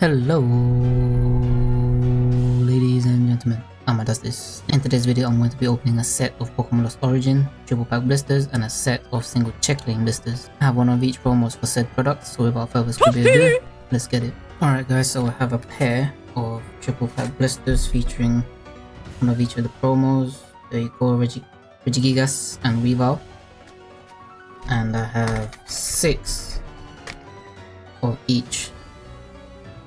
Hello, ladies and gentlemen. Amma does this. In today's video, I'm going to be opening a set of Pokemon Lost Origin, triple pack blisters, and a set of single check lane blisters. I have one of each promos for said products, so without further ado, let's get it. Alright guys, so I have a pair of triple pack blisters featuring one of each of the promos. There you go, Regi Regigigas and Weavile. And I have six of each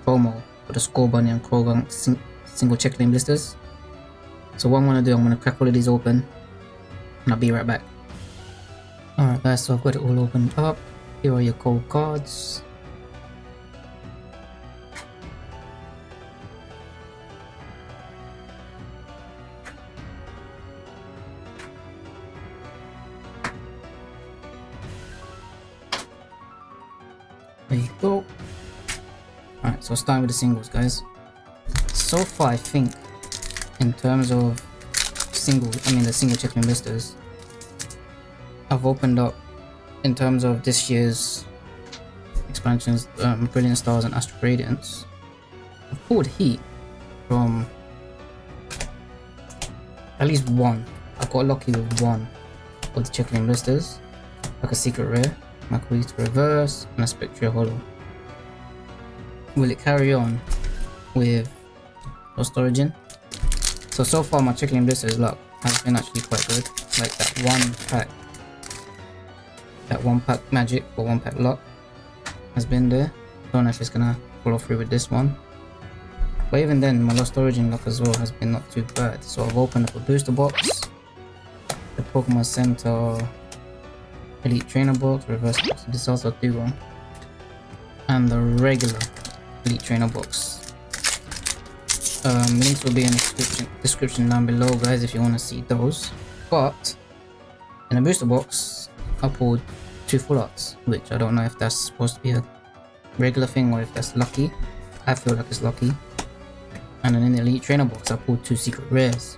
promo for the Scorbunny and Croagunk sing single check lane blisters. So what I'm gonna do, I'm gonna crack all of these open and I'll be right back. Alright guys, so I've got it all opened up. Here are your cold cards. There you go. So starting with the singles, guys. So far, I think, in terms of single, I mean the single check-in listers, I've opened up, in terms of this year's expansions, um, Brilliant Stars and Astral Radiance, I've pulled heat from at least one. I got lucky with one of the check-in blisters, like a secret rare, Makuhita Reverse, and a Spectral Hollow will it carry on with Lost Origin? So, so far my chicken blister's luck has been actually quite good. Like that one pack, that one pack magic or one pack luck has been there. Don't know if it's gonna follow through with this one. But even then, my Lost Origin luck as well has been not too bad. So I've opened up a booster box, the Pokemon Center Elite Trainer box, reverse box, this also do one, and the regular Elite Trainer box. Um, links will be in the description, description down below, guys, if you want to see those. But in a booster box, I pulled two full arts, which I don't know if that's supposed to be a regular thing or if that's lucky. I feel like it's lucky. And then in the Elite Trainer box, I pulled two secret rares.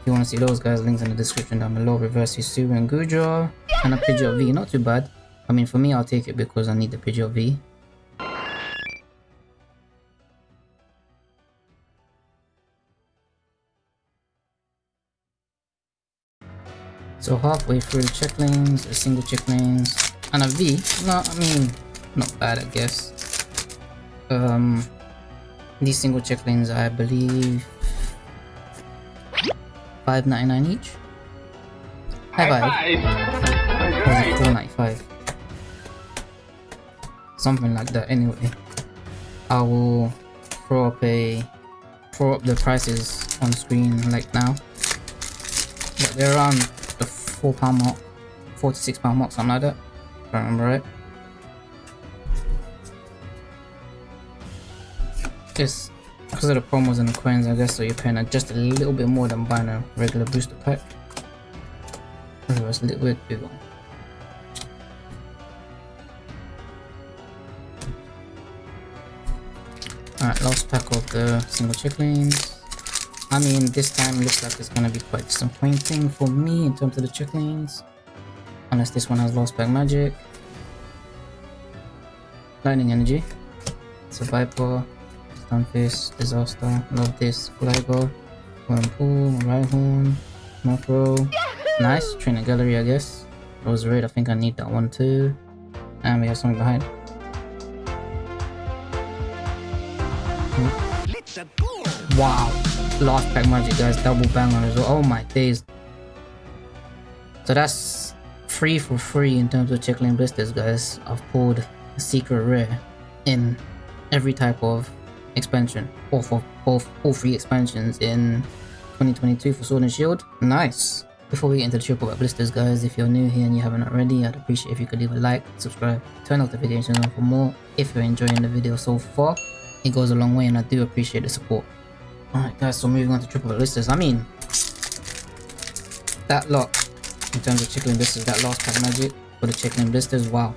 If you want to see those guys, links in the description down below. Reverse Hisuian Goodra, and a Pidgeot V. Not too bad. I mean, for me, I'll take it because I need the Pidgeot V. So halfway through the check lanes, a single check lanes, and a V. No, I mean, not bad, I guess. Um, these single check lanes, I believe, five ninety nine each. High five. High five. Four ninety five. Something like that. Anyway, I will throw up a throw up the prices on screen like now. But they're around four pound mark, four to six pound mark, something like that. If I remember right. Just because of the promos and the coins, I guess, so you're paying just a little bit more than buying a regular booster pack. It was a little bit bigger. Alright, last pack of the single check. I mean, this time looks like it's gonna be quite disappointing for me in terms of the check lanes. Unless this one has lost back magic. Lightning energy. Survivor. Stunfisk. Disaster. Love this. Flygo. Wurmple. Rhyhorn. Macro. Nice. Trainer gallery, I guess. Roserade, I think I need that one too. And we have something behind. Wow lost pack magic guys double banger as well oh my days. So that's free for free in terms of check lane blisters guys. I've pulled a secret rare in every type of expansion. Or for both all three expansions in 2022 for sword and shield. Nice. Before we get into the triple pack blisters guys if you're new here and you haven't already i'd appreciate if you could leave a like subscribe turn off notifications on for more. If you're enjoying the video so far it goes a long way and i do appreciate the support Alright guys, so moving on to triple blisters. I mean, that lot, in terms of chicken blisters, that last pack magic for the chicken blisters, wow.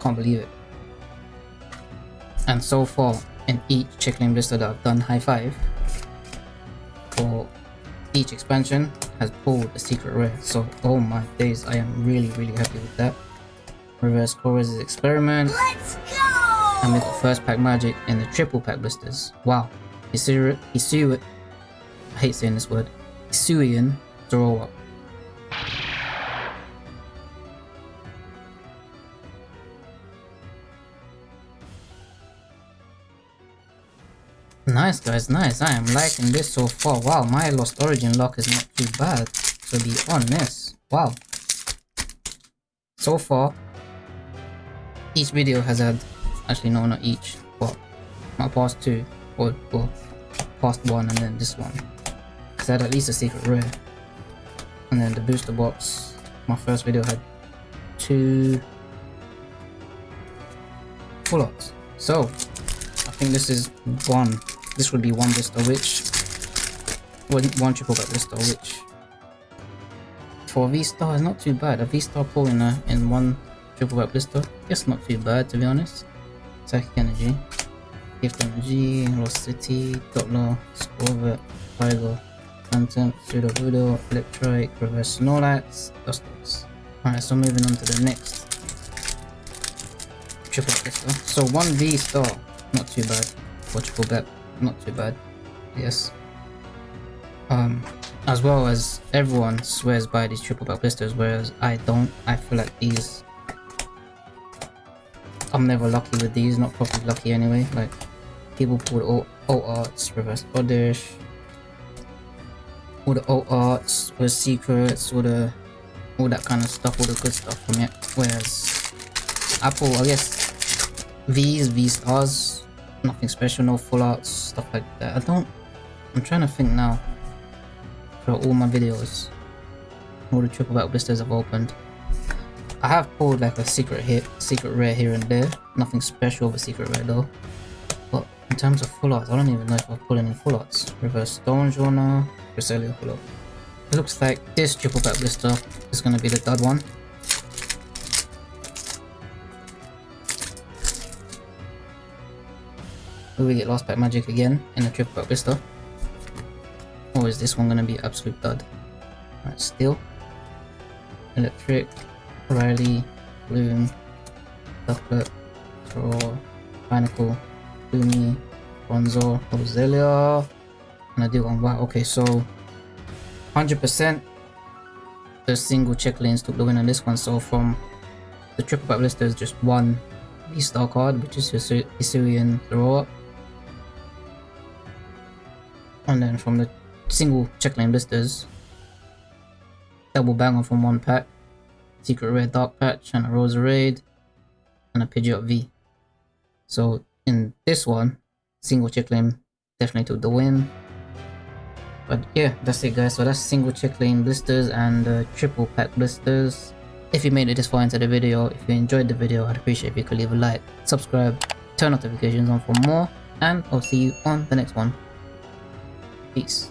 Can't believe it. And so far, in each chicken blister that I've done high five, for each expansion, has pulled a secret rare. So, oh my days, I am really, really happy with that. Reverse Colress's experiment. Let's go! And we got first pack magic in the triple pack blisters. Wow. Hisuru, Hisuru, I hate saying this word. Hisuian Zoroark. Nice guys, nice. I am liking this so far. Wow, my Lost Origin lock is not too bad, to be honest. Wow. So far, each video has had, actually no, not each, but my past two, or, well, past one and then this one. Because I had at least a secret rare. And then the booster box, my first video had two full arts. So, I think this is one this would be one blister which one, one triple back blister which for V-Star is not too bad. A V-Star pull in a in one triple back blister, it's not too bad to be honest. Psychic energy, energy, Lost City, Doppler, Scorvet, Tiger, Phantom, Pseudo Voodoo, Electrike, Reverse Snorlax, Dustox. Alright, so moving on to the next triple blister. So one V star, not too bad. Triple back not too bad. Yes. Um, as well as everyone swears by these triple back blisters, whereas I don't. I feel like these. I'm never lucky with these, not properly lucky anyway. Like, people pull all, all arts, reverse oddish, all the old arts, all the secrets, all the all that kind of stuff, all the good stuff from it. Whereas Apple, I guess, V's, V stars, nothing special, no full arts, stuff like that. I don't, I'm trying to think now for all my videos, all the triple back blisters I've opened. I have pulled like a secret hit, secret rare here and there, nothing special of a secret rare though. In terms of full arts, I don't even know if I've pulled any full arts. Reverse Stonjourner, Cresselia full art. It looks like this triple back blister is going to be the dud one. Will we get Lost Pack Magic again in the Triple Pack Blister? Or is this one gonna be absolute dud? Alright, Steel, Electric, Riley, Bloom, Ducklett, Throw, Binacle, Gloomy, Bronzor, Roselia, one. Wow, okay, so 100% the single check lanes took the win on this one. So from the triple pack blister is just one V-Star card, which is your Throw and then from the single checklane blisters, double banger from one pack, secret rare dark patch and a Roserade, and a Pidgeot V. So in this one, single check lane definitely took the win. But yeah, that's it guys. So that's single check lane blisters and uh, triple pack blisters. If you made it this far into the video, if you enjoyed the video, I'd appreciate if you could leave a like, subscribe, turn notifications on for more, and I'll see you on the next one. Peace.